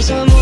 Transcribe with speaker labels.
Speaker 1: Some. I'm